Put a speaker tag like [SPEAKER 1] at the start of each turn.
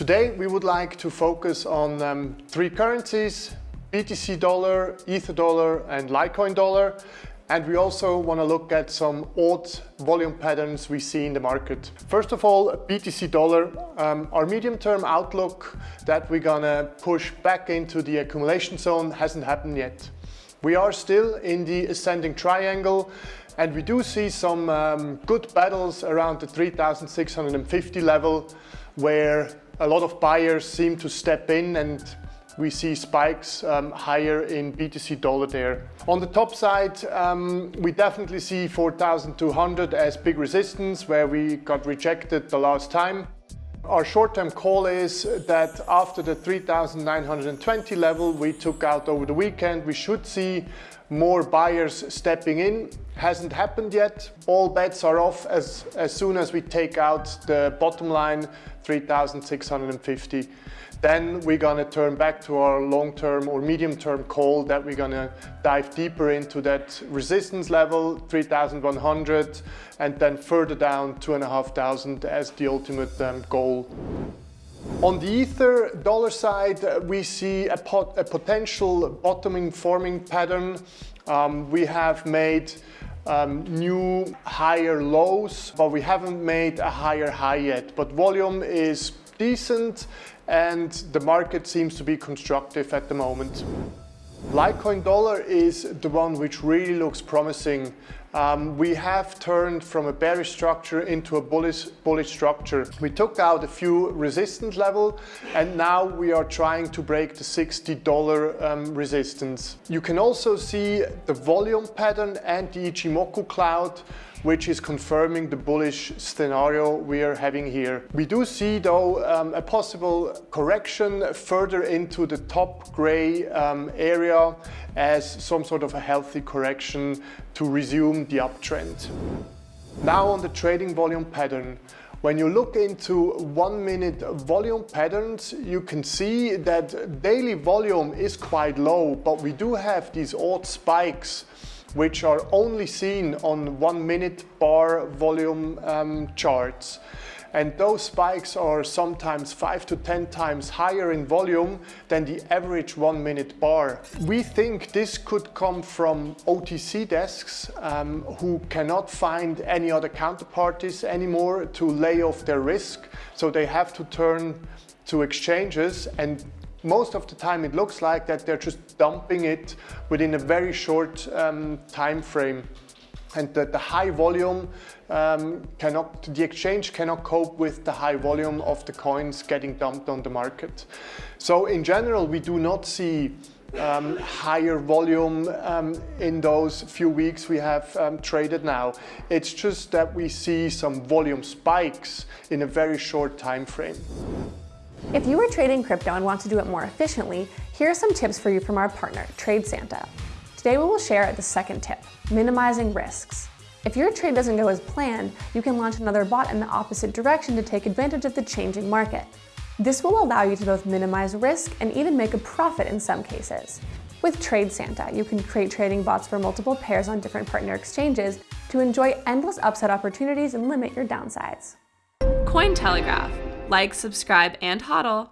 [SPEAKER 1] Today we would like to focus on um, three currencies, BTC dollar, Ether dollar and Litecoin dollar. And we also want to look at some odd volume patterns we see in the market. First of all, BTC dollar, um, our medium-term outlook that we're gonna push back into the accumulation zone hasn't happened yet. We are still in the ascending triangle and we do see some um, good battles around the 3650 level where a lot of buyers seem to step in and we see spikes um, higher in BTC dollar there. On the top side, um, we definitely see 4,200 as big resistance where we got rejected the last time. Our short-term call is that after the 3,920 level we took out over the weekend, we should see more buyers stepping in. Hasn't happened yet. All bets are off as, as soon as we take out the bottom line, 3,650 then we're gonna turn back to our long-term or medium-term call that we're gonna dive deeper into that resistance level, 3,100, and then further down 2,500 as the ultimate um, goal. On the Ether dollar side, we see a, pot a potential bottoming forming pattern. Um, we have made um, new higher lows, but we haven't made a higher high yet. But volume is decent and the market seems to be constructive at the moment. Litecoin dollar is the one which really looks promising. Um, we have turned from a bearish structure into a bullish, bullish structure. We took out a few resistance level and now we are trying to break the $60 um, resistance. You can also see the volume pattern and the Ichimoku cloud which is confirming the bullish scenario we are having here. We do see though um, a possible correction further into the top gray um, area as some sort of a healthy correction to resume the uptrend. Now on the trading volume pattern. When you look into one minute volume patterns, you can see that daily volume is quite low, but we do have these odd spikes which are only seen on one minute bar volume um, charts. And those spikes are sometimes five to 10 times higher in volume than the average one minute bar. We think this could come from OTC desks um, who cannot find any other counterparties anymore to lay off their risk. So they have to turn to exchanges and most of the time it looks like that they're just dumping it within a very short um, time frame and that the high volume um, cannot, the exchange cannot cope with the high volume of the coins getting dumped on the market. So in general, we do not see um, higher volume um, in those few weeks we have um, traded now. It's just that we see some volume spikes in a very short time frame.
[SPEAKER 2] If you are trading crypto and want to do it more efficiently, here are some tips for you from our partner, TradeSanta. Today we will share the second tip, minimizing risks. If your trade doesn't go as planned, you can launch another bot in the opposite direction to take advantage of the changing market. This will allow you to both minimize risk and even make a profit in some cases. With TradeSanta, you can create trading bots for multiple pairs on different partner exchanges to enjoy endless upside opportunities and limit your downsides.
[SPEAKER 3] Cointelegraph like, subscribe, and hodl.